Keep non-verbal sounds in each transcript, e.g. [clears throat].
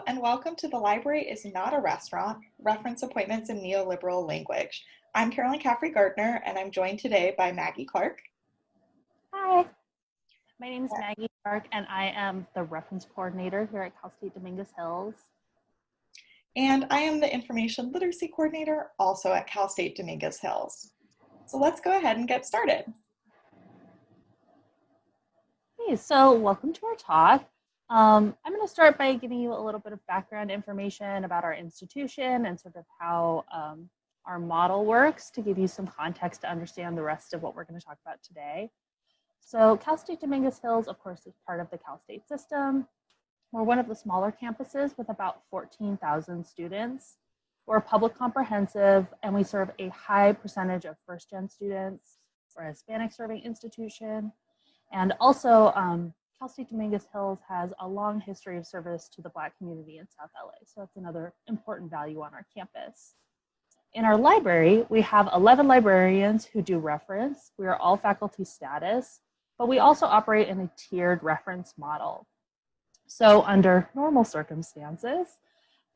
Hello and welcome to The Library is Not a Restaurant, Reference Appointments in Neoliberal Language. I'm Carolyn Caffrey Gardner and I'm joined today by Maggie Clark. Hi, my name is Maggie Clark and I am the reference coordinator here at Cal State Dominguez Hills. And I am the Information Literacy Coordinator also at Cal State Dominguez Hills. So let's go ahead and get started. Hey, so welcome to our talk. Um, I'm going to start by giving you a little bit of background information about our institution and sort of how um, our model works to give you some context to understand the rest of what we're going to talk about today. So Cal State Dominguez Hills, of course, is part of the Cal State system. We're one of the smaller campuses with about 14,000 students. We're public comprehensive and we serve a high percentage of first gen students. We're a Hispanic serving institution. And also um, Cal State Dominguez Hills has a long history of service to the Black community in South LA. So that's another important value on our campus. In our library, we have 11 librarians who do reference. We are all faculty status, but we also operate in a tiered reference model. So under normal circumstances,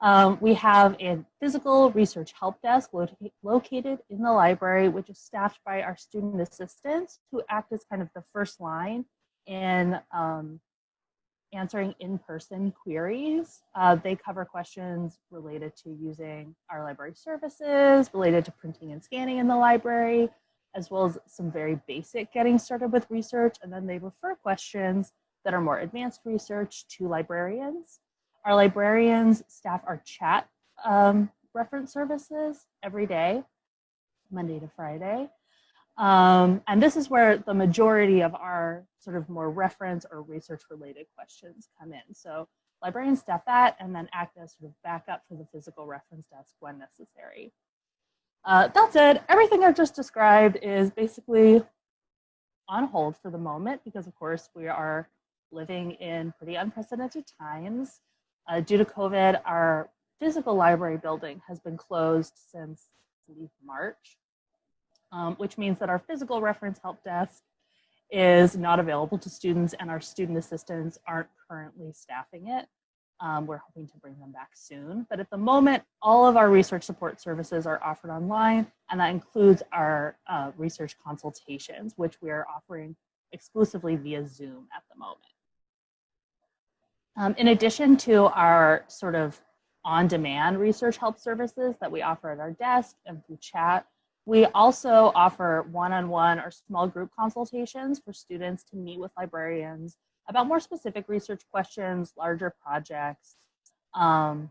um, we have a physical research help desk lo located in the library, which is staffed by our student assistants who act as kind of the first line in um, answering in-person queries. Uh, they cover questions related to using our library services, related to printing and scanning in the library, as well as some very basic getting started with research. And then they refer questions that are more advanced research to librarians. Our librarians staff our chat um, reference services every day, Monday to Friday. Um, and this is where the majority of our sort of more reference or research related questions come in. So librarians staff that and then act as sort of backup for the physical reference desk when necessary. Uh, that said, everything I've just described is basically on hold for the moment because of course we are living in pretty unprecedented times. Uh, due to COVID, our physical library building has been closed since March um, which means that our physical reference help desk is not available to students and our student assistants aren't currently staffing it. Um, we're hoping to bring them back soon. But at the moment, all of our research support services are offered online, and that includes our uh, research consultations, which we are offering exclusively via Zoom at the moment. Um, in addition to our sort of on-demand research help services that we offer at our desk and through chat, we also offer one-on-one -on -one or small group consultations for students to meet with librarians about more specific research questions, larger projects, um,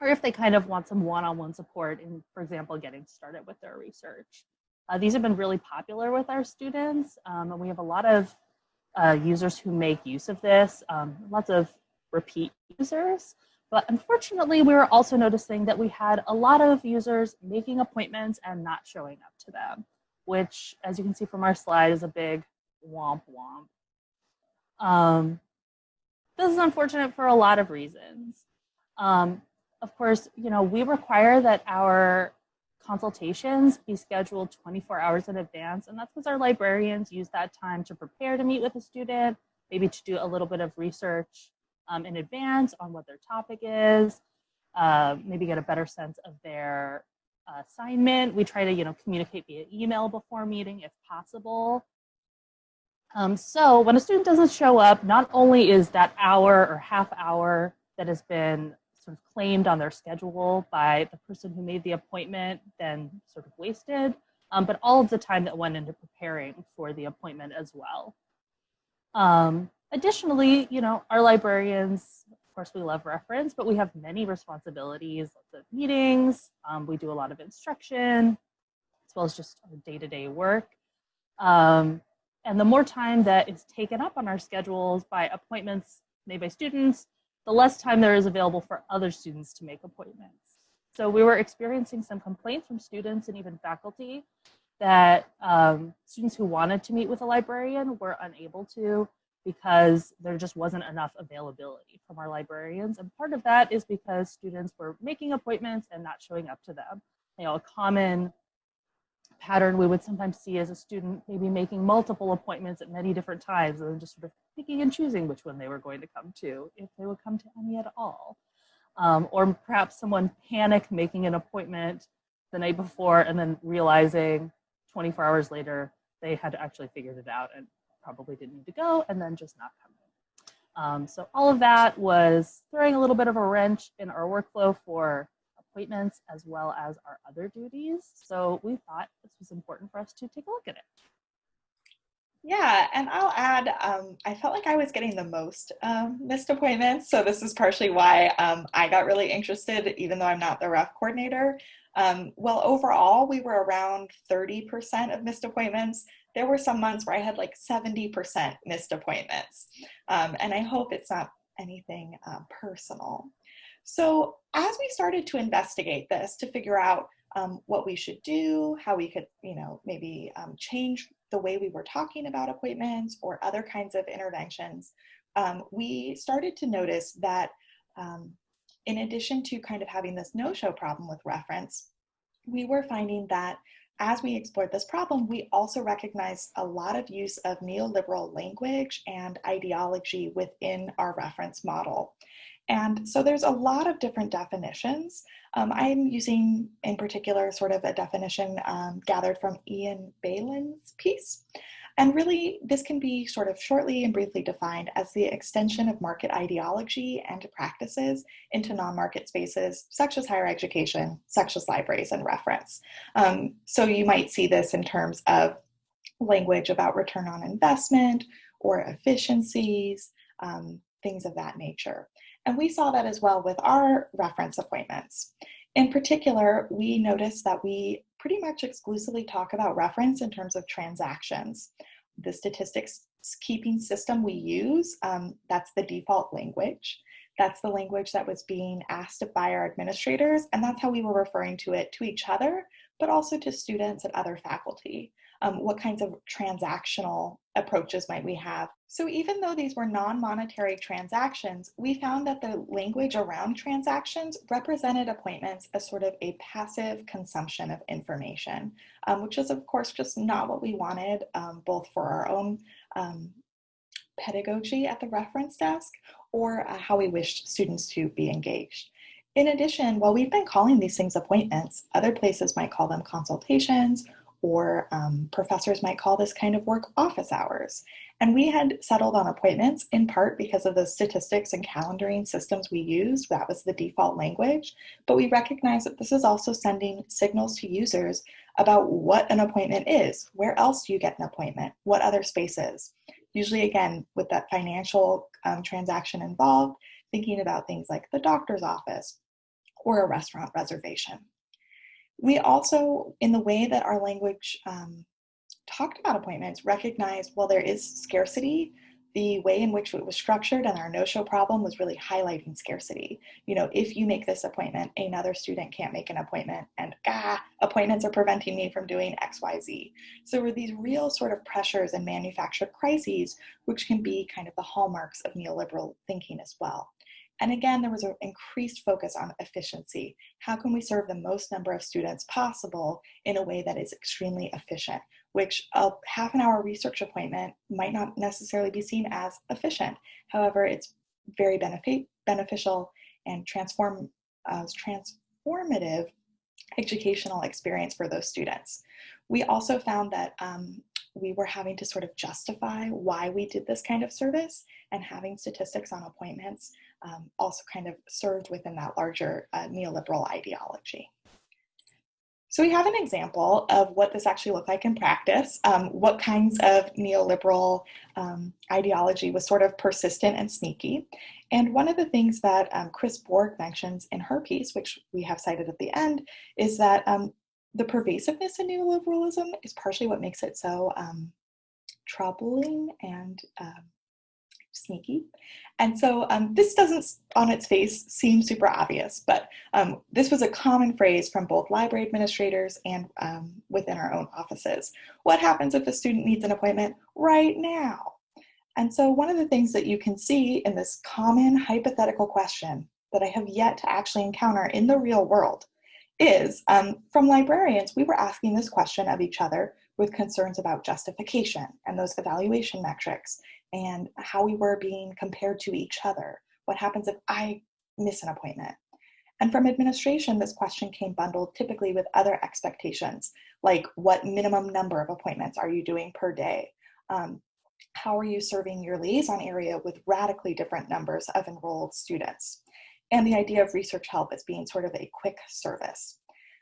or if they kind of want some one-on-one -on -one support in, for example, getting started with their research. Uh, these have been really popular with our students, um, and we have a lot of uh, users who make use of this, um, lots of repeat users. But unfortunately, we were also noticing that we had a lot of users making appointments and not showing up to them, which, as you can see from our slide, is a big womp womp. Um, this is unfortunate for a lot of reasons. Um, of course, you know, we require that our consultations be scheduled 24 hours in advance, and that's because our librarians use that time to prepare to meet with a student, maybe to do a little bit of research um, in advance on what their topic is, uh, maybe get a better sense of their assignment. We try to, you know, communicate via email before meeting if possible. Um, so when a student doesn't show up, not only is that hour or half hour that has been sort of claimed on their schedule by the person who made the appointment then sort of wasted, um, but all of the time that went into preparing for the appointment as well. Um, Additionally, you know, our librarians, of course, we love reference, but we have many responsibilities, lots of meetings. Um, we do a lot of instruction, as well as just our day-to-day -day work. Um, and the more time that is taken up on our schedules by appointments made by students, the less time there is available for other students to make appointments. So we were experiencing some complaints from students and even faculty that um, students who wanted to meet with a librarian were unable to because there just wasn't enough availability from our librarians. And part of that is because students were making appointments and not showing up to them. You know, a common pattern we would sometimes see as a student maybe making multiple appointments at many different times and just sort of picking and choosing which one they were going to come to, if they would come to any at all. um, or perhaps someone panic making an appointment the night before and then realizing 24 hours later they had actually figured it out and probably didn't need to go and then just not come in. Um, so all of that was throwing a little bit of a wrench in our workflow for appointments as well as our other duties. So we thought this was important for us to take a look at it. Yeah, and I'll add, um, I felt like I was getting the most um, missed appointments. So this is partially why um, I got really interested, even though I'm not the REF coordinator. Um, well, overall, we were around 30% of missed appointments. There were some months where I had like 70% missed appointments. Um, and I hope it's not anything uh, personal. So as we started to investigate this to figure out um, what we should do, how we could, you know, maybe um, change the way we were talking about appointments or other kinds of interventions, um, we started to notice that um, in addition to kind of having this no-show problem with reference, we were finding that as we explored this problem, we also recognized a lot of use of neoliberal language and ideology within our reference model. And so there's a lot of different definitions. Um, I'm using in particular sort of a definition um, gathered from Ian Beilin's piece. And really, this can be sort of shortly and briefly defined as the extension of market ideology and practices into non-market spaces, such as higher education, such as libraries and reference. Um, so you might see this in terms of language about return on investment or efficiencies, um, things of that nature. And we saw that as well with our reference appointments. In particular, we noticed that we pretty much exclusively talk about reference in terms of transactions. The statistics keeping system we use, um, that's the default language. That's the language that was being asked by our administrators, and that's how we were referring to it to each other, but also to students and other faculty um, what kinds of transactional approaches might we have. So even though these were non-monetary transactions, we found that the language around transactions represented appointments as sort of a passive consumption of information, um, which is of course just not what we wanted, um, both for our own um, pedagogy at the reference desk or uh, how we wished students to be engaged. In addition, while we've been calling these things appointments, other places might call them consultations or um, professors might call this kind of work office hours. And we had settled on appointments in part because of the statistics and calendaring systems we used. That was the default language. But we recognize that this is also sending signals to users about what an appointment is. Where else do you get an appointment? What other spaces? Usually, again, with that financial um, transaction involved, thinking about things like the doctor's office or a restaurant reservation. We also, in the way that our language um, talked about appointments, recognized while there is scarcity, the way in which it was structured and our no-show problem was really highlighting scarcity. You know, if you make this appointment, another student can't make an appointment and ah, appointments are preventing me from doing X, Y, Z. So were these real sort of pressures and manufactured crises, which can be kind of the hallmarks of neoliberal thinking as well. And again, there was an increased focus on efficiency. How can we serve the most number of students possible in a way that is extremely efficient, which a half an hour research appointment might not necessarily be seen as efficient. However, it's very benefit, beneficial and transform, uh, transformative educational experience for those students. We also found that um, we were having to sort of justify why we did this kind of service and having statistics on appointments um, also kind of served within that larger uh, neoliberal ideology. So we have an example of what this actually looked like in practice, um, what kinds of neoliberal um, ideology was sort of persistent and sneaky. And one of the things that um, Chris Bourg mentions in her piece, which we have cited at the end, is that um, the pervasiveness of neoliberalism is partially what makes it so um, troubling and um, sneaky. And so um, this doesn't on its face seem super obvious, but um, this was a common phrase from both library administrators and um, within our own offices. What happens if a student needs an appointment right now? And so one of the things that you can see in this common hypothetical question that I have yet to actually encounter in the real world is um, from librarians, we were asking this question of each other with concerns about justification and those evaluation metrics and how we were being compared to each other. What happens if I miss an appointment? And from administration, this question came bundled typically with other expectations, like what minimum number of appointments are you doing per day? Um, how are you serving your liaison area with radically different numbers of enrolled students? And the idea of research help as being sort of a quick service.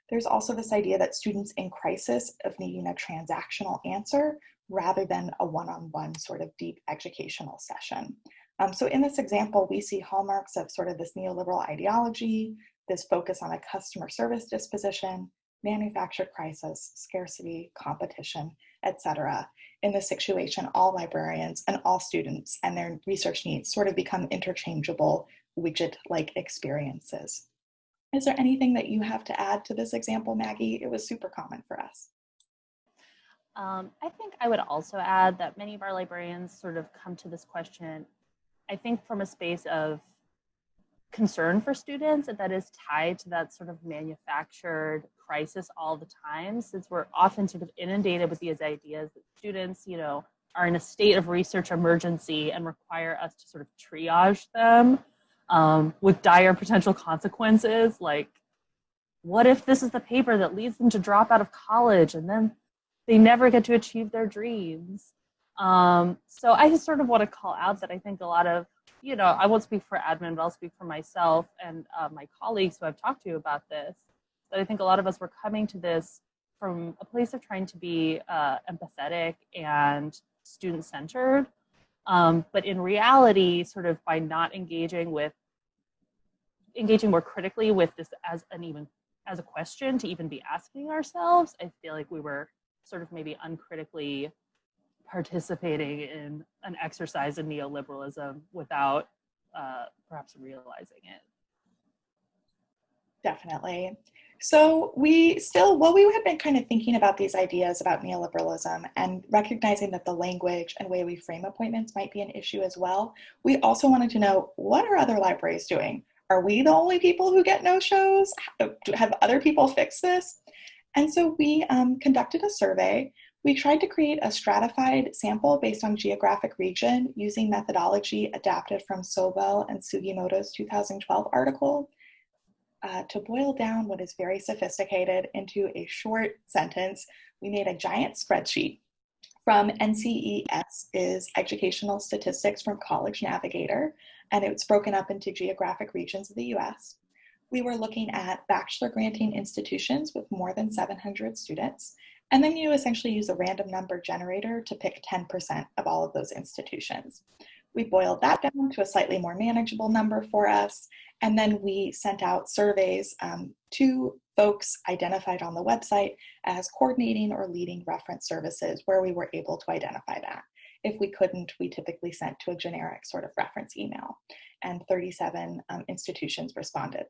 There's also this idea that students in crisis of needing a transactional answer rather than a one-on-one -on -one sort of deep educational session. Um, so in this example, we see hallmarks of sort of this neoliberal ideology, this focus on a customer service disposition, manufactured crisis, scarcity, competition, etc. In this situation, all librarians and all students and their research needs sort of become interchangeable widget-like experiences. Is there anything that you have to add to this example, Maggie? It was super common for us. Um, I think I would also add that many of our librarians sort of come to this question, I think from a space of concern for students and that is tied to that sort of manufactured crisis all the time, since we're often sort of inundated with these ideas that students, you know, are in a state of research emergency and require us to sort of triage them um, with dire potential consequences. Like, what if this is the paper that leads them to drop out of college and then they never get to achieve their dreams? Um, so I just sort of want to call out that I think a lot of, you know, I won't speak for admin, but I'll speak for myself and uh, my colleagues who I've talked to about this, that I think a lot of us were coming to this from a place of trying to be uh, empathetic and student centered. Um, but in reality, sort of by not engaging with, engaging more critically with this as an even, as a question to even be asking ourselves, I feel like we were sort of maybe uncritically participating in an exercise in neoliberalism without uh, perhaps realizing it. Definitely. So we still, well, we had been kind of thinking about these ideas about neoliberalism and recognizing that the language and way we frame appointments might be an issue as well. We also wanted to know, what are other libraries doing? Are we the only people who get no-shows? Have other people fixed this? And so we um, conducted a survey we tried to create a stratified sample based on geographic region using methodology adapted from Sobel and Sugimoto's 2012 article uh, to boil down what is very sophisticated into a short sentence. We made a giant spreadsheet from NCES is Educational Statistics from College Navigator, and it's broken up into geographic regions of the US. We were looking at bachelor granting institutions with more than 700 students, and then you essentially use a random number generator to pick 10% of all of those institutions. We boiled that down to a slightly more manageable number for us. And then we sent out surveys um, to folks identified on the website as coordinating or leading reference services where we were able to identify that. If we couldn't, we typically sent to a generic sort of reference email and 37 um, institutions responded.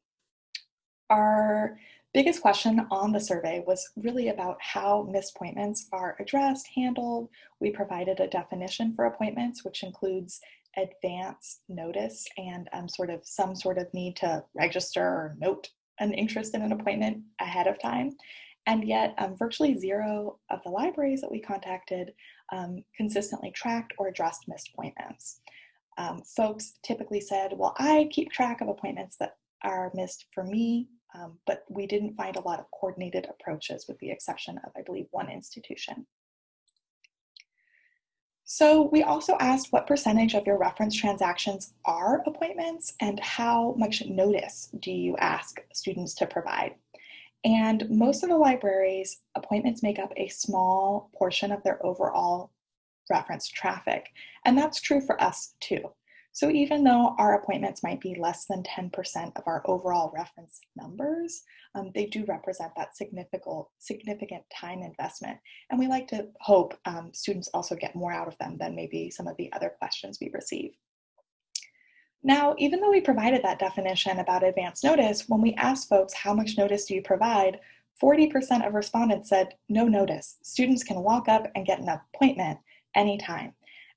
Our biggest question on the survey was really about how missed appointments are addressed, handled. We provided a definition for appointments, which includes advance notice and um, sort of some sort of need to register or note an interest in an appointment ahead of time. And yet um, virtually zero of the libraries that we contacted um, consistently tracked or addressed missed appointments. Um, folks typically said, well, I keep track of appointments that are missed for me um, but we didn't find a lot of coordinated approaches with the exception of, I believe, one institution. So we also asked what percentage of your reference transactions are appointments and how much notice do you ask students to provide? And most of the libraries, appointments make up a small portion of their overall reference traffic. And that's true for us too. So even though our appointments might be less than 10% of our overall reference numbers, um, they do represent that significant, significant time investment. And we like to hope um, students also get more out of them than maybe some of the other questions we receive. Now, even though we provided that definition about advance notice, when we asked folks how much notice do you provide, 40% of respondents said no notice. Students can walk up and get an appointment anytime.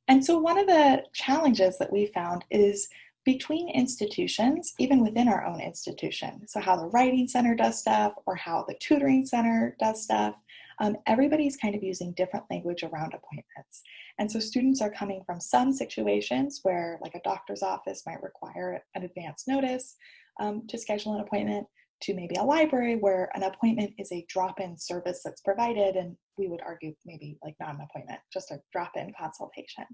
And so one of the challenges that we found is between institutions, even within our own institution. So how the Writing Center does stuff or how the Tutoring Center does stuff, um, everybody's kind of using different language around appointments. And so students are coming from some situations where like a doctor's office might require an advance notice. um, to schedule an appointment to maybe a library where an appointment is a drop-in service that's provided and we would argue maybe like not an appointment, just a drop-in consultation.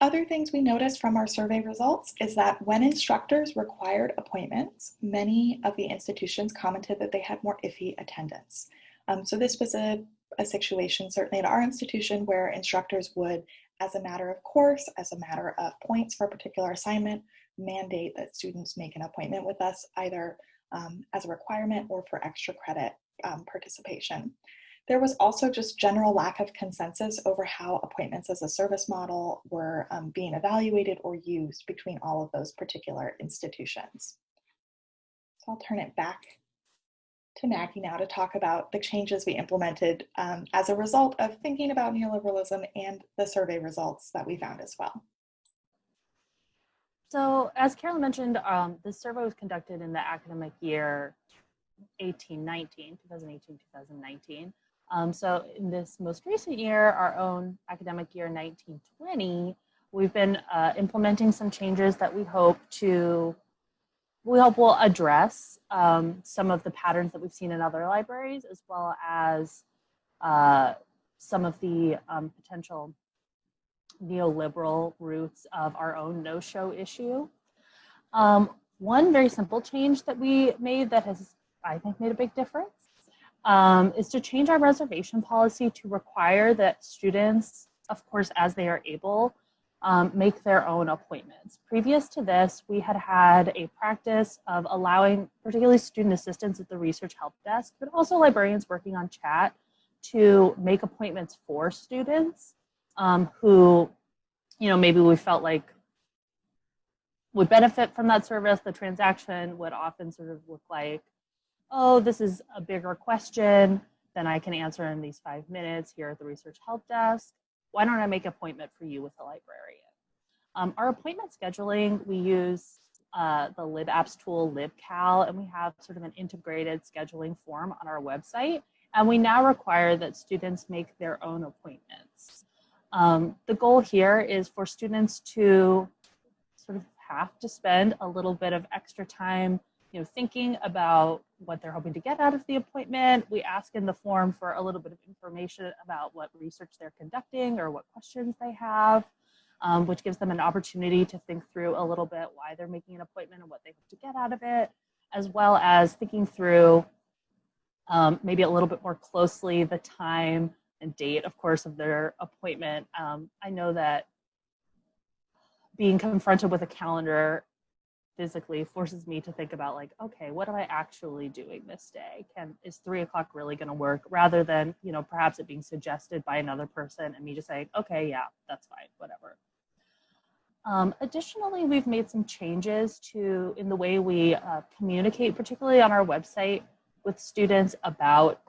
Other things we noticed from our survey results is that when instructors required appointments, many of the institutions commented that they had more iffy attendance. Um, so this was a, a situation, certainly at our institution, where instructors would, as a matter of course, as a matter of points for a particular assignment, mandate that students make an appointment with us either um, as a requirement or for extra credit um, participation. There was also just general lack of consensus over how appointments as a service model were um, being evaluated or used between all of those particular institutions. So I'll turn it back to Maggie now to talk about the changes we implemented um, as a result of thinking about neoliberalism and the survey results that we found as well. So as Carolyn mentioned, um, this survey was conducted in the academic year 1819, 2018, 2019. Um, so in this most recent year, our own academic year 1920, we've been uh, implementing some changes that we hope to, we hope will address um, some of the patterns that we've seen in other libraries, as well as uh, some of the um, potential neoliberal roots of our own no-show issue. Um, one very simple change that we made that has, I think, made a big difference um, is to change our reservation policy to require that students, of course, as they are able, um, make their own appointments. Previous to this, we had had a practice of allowing particularly student assistants at the research help desk, but also librarians working on chat to make appointments for students um, who, you know, maybe we felt like would benefit from that service. The transaction would often sort of look like oh, this is a bigger question than I can answer in these five minutes here at the research help desk. Why don't I make an appointment for you with a librarian? Um, our appointment scheduling, we use uh, the LibApps tool LibCal, and we have sort of an integrated scheduling form on our website. And we now require that students make their own appointments. Um, the goal here is for students to sort of have to spend a little bit of extra time you know, thinking about what they're hoping to get out of the appointment. We ask in the form for a little bit of information about what research they're conducting or what questions they have, um, which gives them an opportunity to think through a little bit why they're making an appointment and what they hope to get out of it, as well as thinking through um, maybe a little bit more closely the time and date, of course, of their appointment. Um, I know that being confronted with a calendar physically forces me to think about like okay what am i actually doing this day? Can is three o'clock really going to work? Rather than you know perhaps it being suggested by another person and me just saying okay yeah that's fine whatever. Um, additionally we've made some changes to in the way we uh, communicate particularly on our website with students about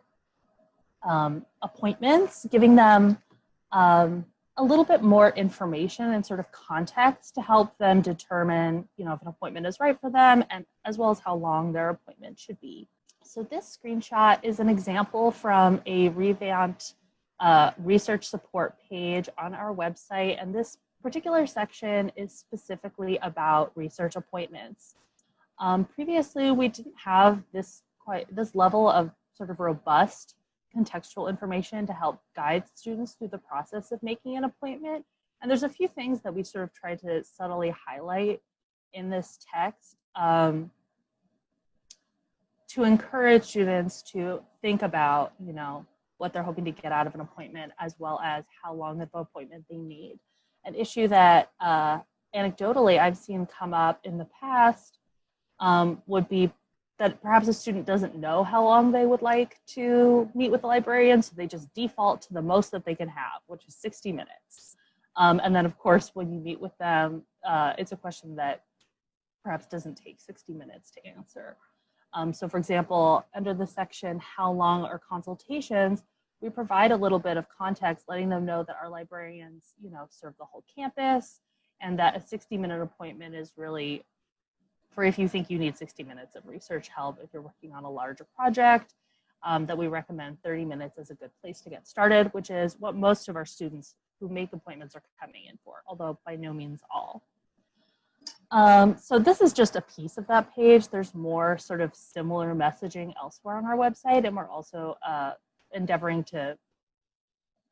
um, appointments giving them um, a little bit more information and sort of context to help them determine, you know, if an appointment is right for them and as well as how long their appointment should be. So this screenshot is an example from a revamped uh, research support page on our website. And this particular section is specifically about research appointments. Um, previously, we didn't have this quite this level of sort of robust contextual information to help guide students through the process of making an appointment. And there's a few things that we sort of try to subtly highlight in this text um, to encourage students to think about, you know, what they're hoping to get out of an appointment as well as how long of an appointment they need. An issue that uh, anecdotally I've seen come up in the past um, would be that perhaps a student doesn't know how long they would like to meet with the librarian, so they just default to the most that they can have, which is 60 minutes. Um, and then of course, when you meet with them, uh, it's a question that perhaps doesn't take 60 minutes to answer. Um, so for example, under the section, how long are consultations, we provide a little bit of context, letting them know that our librarians, you know, serve the whole campus and that a 60 minute appointment is really for if you think you need 60 minutes of research help if you're working on a larger project, um, that we recommend 30 minutes as a good place to get started, which is what most of our students who make appointments are coming in for, although by no means all. Um, so this is just a piece of that page. There's more sort of similar messaging elsewhere on our website, and we're also uh, endeavoring to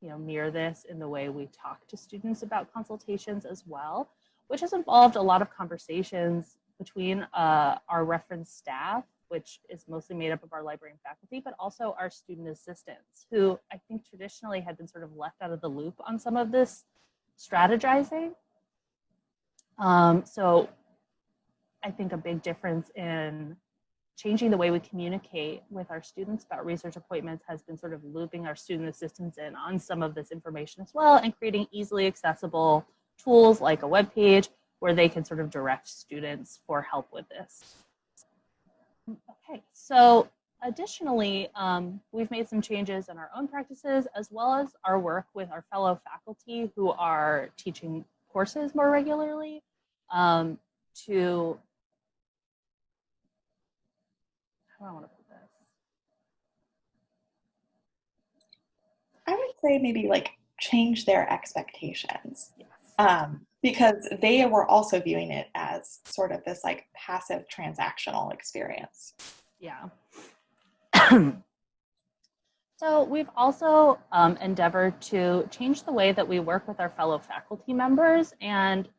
you know, mirror this in the way we talk to students about consultations as well, which has involved a lot of conversations between uh, our reference staff, which is mostly made up of our librarian faculty, but also our student assistants, who I think traditionally had been sort of left out of the loop on some of this strategizing. Um, so I think a big difference in changing the way we communicate with our students about research appointments has been sort of looping our student assistants in on some of this information as well and creating easily accessible tools like a web page where they can sort of direct students for help with this. Okay, so additionally, um, we've made some changes in our own practices as well as our work with our fellow faculty who are teaching courses more regularly um, to how do I want to put this? I would say maybe like change their expectations. Yes. Um, because they were also viewing it as sort of this like passive transactional experience. Yeah. [clears throat] so we've also um, endeavored to change the way that we work with our fellow faculty members and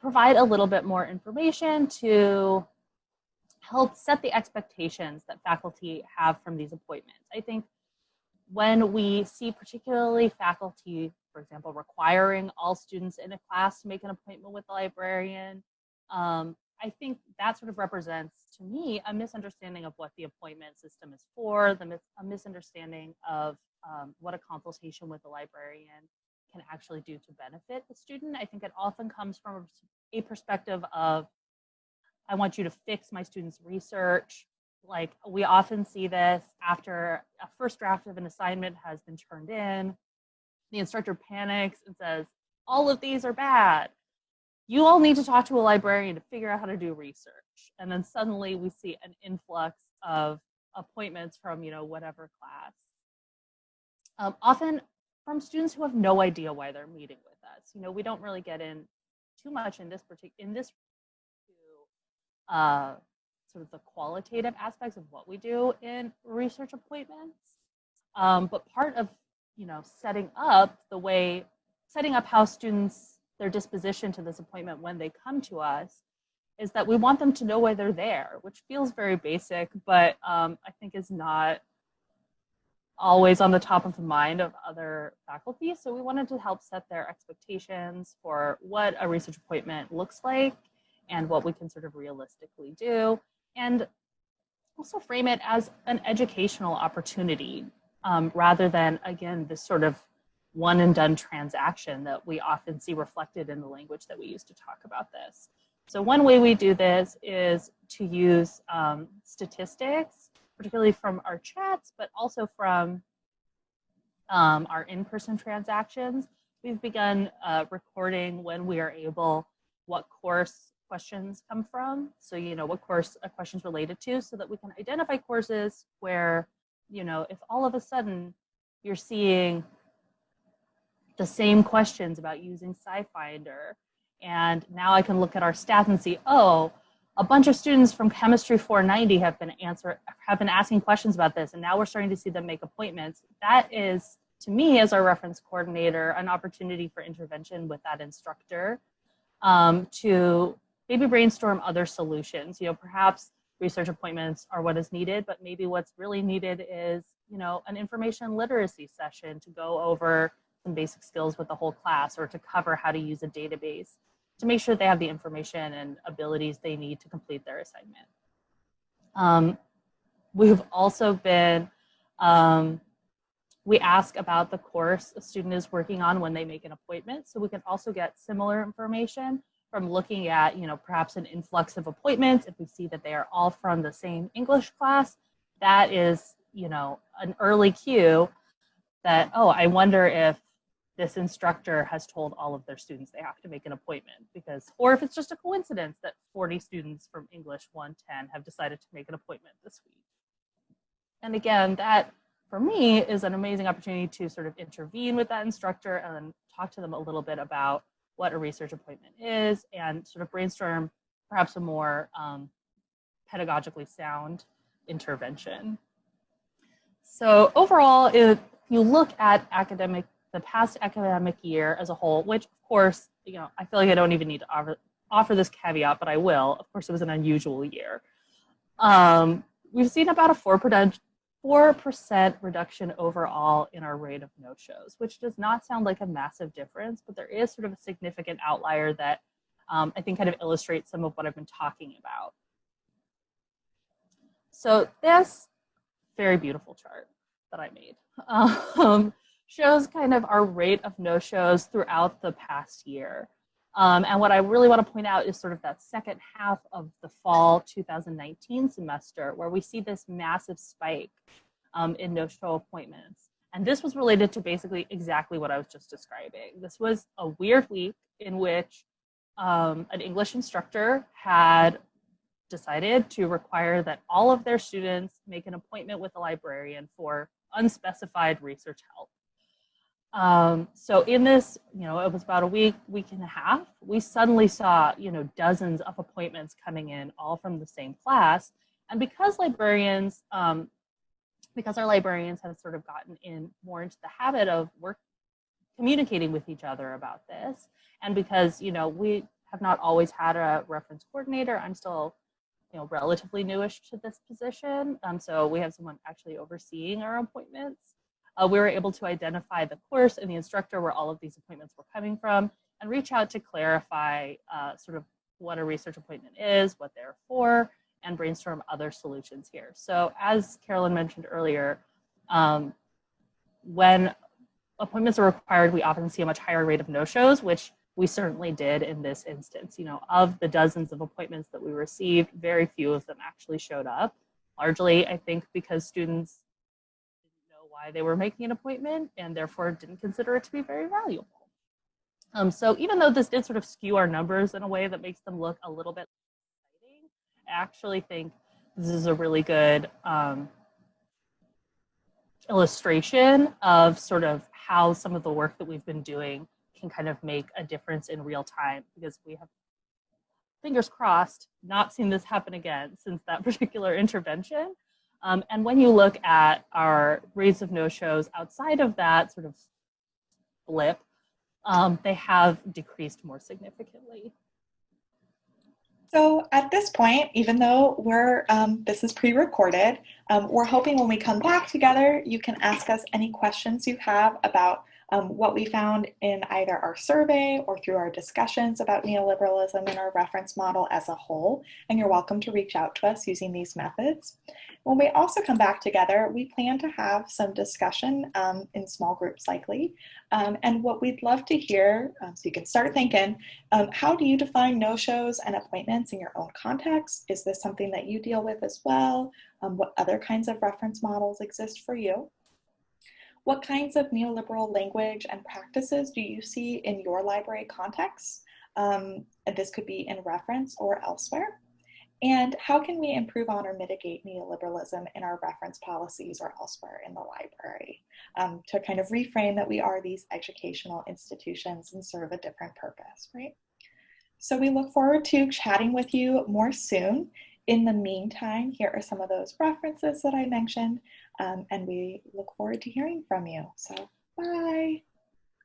provide a little bit more information to help set the expectations that faculty have from these appointments. I think when we see particularly faculty, for example, requiring all students in a class to make an appointment with the librarian, um, I think that sort of represents to me a misunderstanding of what the appointment system is for, the mis a misunderstanding of um, what a consultation with the librarian can actually do to benefit the student. I think it often comes from a perspective of I want you to fix my students' research. Like we often see this after a first draft of an assignment has been turned in. The instructor panics and says, all of these are bad. You all need to talk to a librarian to figure out how to do research. And then suddenly we see an influx of appointments from, you know, whatever class. Um, often from students who have no idea why they're meeting with us. You know, we don't really get in too much in this particular in this uh, sort of the qualitative aspects of what we do in research appointments. Um, but part of, you know, setting up the way, setting up how students, their disposition to this appointment when they come to us is that we want them to know why they're there, which feels very basic, but um, I think is not always on the top of the mind of other faculty. So we wanted to help set their expectations for what a research appointment looks like and what we can sort of realistically do, and also frame it as an educational opportunity um, rather than, again, this sort of one and done transaction that we often see reflected in the language that we use to talk about this. So one way we do this is to use um, statistics, particularly from our chats, but also from um, our in-person transactions. We've begun uh, recording when we are able what course questions come from. So, you know, what course a question's related to so that we can identify courses where, you know, if all of a sudden you're seeing the same questions about using SciFinder, and now I can look at our stats and see, oh, a bunch of students from Chemistry 490 have been answer have been asking questions about this, and now we're starting to see them make appointments. That is, to me, as our reference coordinator, an opportunity for intervention with that instructor um, to maybe brainstorm other solutions. You know, perhaps research appointments are what is needed, but maybe what's really needed is, you know, an information literacy session to go over some basic skills with the whole class or to cover how to use a database to make sure they have the information and abilities they need to complete their assignment. Um, we've also been, um, we ask about the course a student is working on when they make an appointment, so we can also get similar information from looking at, you know, perhaps an influx of appointments, if we see that they are all from the same English class, that is, you know, an early cue that, oh, I wonder if this instructor has told all of their students they have to make an appointment because, or if it's just a coincidence that 40 students from English 110 have decided to make an appointment this week. And again, that for me is an amazing opportunity to sort of intervene with that instructor and talk to them a little bit about what a research appointment is and sort of brainstorm perhaps a more um, pedagogically sound intervention. So overall, if you look at academic, the past academic year as a whole, which of course, you know, I feel like I don't even need to offer, offer this caveat, but I will. Of course, it was an unusual year. Um, we've seen about a 4%, 4% reduction overall in our rate of no-shows, which does not sound like a massive difference, but there is sort of a significant outlier that um, I think kind of illustrates some of what I've been talking about. So this very beautiful chart that I made [laughs] um, shows kind of our rate of no-shows throughout the past year. Um, and what I really want to point out is sort of that second half of the fall 2019 semester where we see this massive spike um, in no-show appointments. And this was related to basically exactly what I was just describing. This was a weird week in which um, an English instructor had decided to require that all of their students make an appointment with a librarian for unspecified research help. Um, so in this, you know, it was about a week, week and a half, we suddenly saw, you know, dozens of appointments coming in all from the same class. And because librarians, um, because our librarians have sort of gotten in more into the habit of work communicating with each other about this, and because, you know, we have not always had a reference coordinator, I'm still you know, relatively newish to this position. Um, so we have someone actually overseeing our appointments. Uh, we were able to identify the course and the instructor where all of these appointments were coming from and reach out to clarify uh, sort of what a research appointment is, what they're for, and brainstorm other solutions here. So as Carolyn mentioned earlier, um, when appointments are required, we often see a much higher rate of no-shows, which we certainly did in this instance. You know, of the dozens of appointments that we received, very few of them actually showed up. Largely, I think because students why they were making an appointment and therefore didn't consider it to be very valuable. Um, so even though this did sort of skew our numbers in a way that makes them look a little bit exciting, I actually think this is a really good um, illustration of sort of how some of the work that we've been doing can kind of make a difference in real time because we have fingers crossed not seen this happen again since that [laughs] particular intervention um, and when you look at our rates of no-shows outside of that sort of blip um, they have decreased more significantly. So at this point, even though we're um, this is pre-recorded, um, we're hoping when we come back together, you can ask us any questions you have about um, what we found in either our survey or through our discussions about neoliberalism and our reference model as a whole, and you're welcome to reach out to us using these methods. When we also come back together, we plan to have some discussion um, in small groups likely, um, and what we'd love to hear, um, so you can start thinking, um, how do you define no-shows and appointments in your own context? Is this something that you deal with as well? Um, what other kinds of reference models exist for you? What kinds of neoliberal language and practices do you see in your library context? Um, and this could be in reference or elsewhere. And how can we improve on or mitigate neoliberalism in our reference policies or elsewhere in the library um, to kind of reframe that we are these educational institutions and serve a different purpose, right? So we look forward to chatting with you more soon. In the meantime, here are some of those references that I mentioned, um, and we look forward to hearing from you. So bye.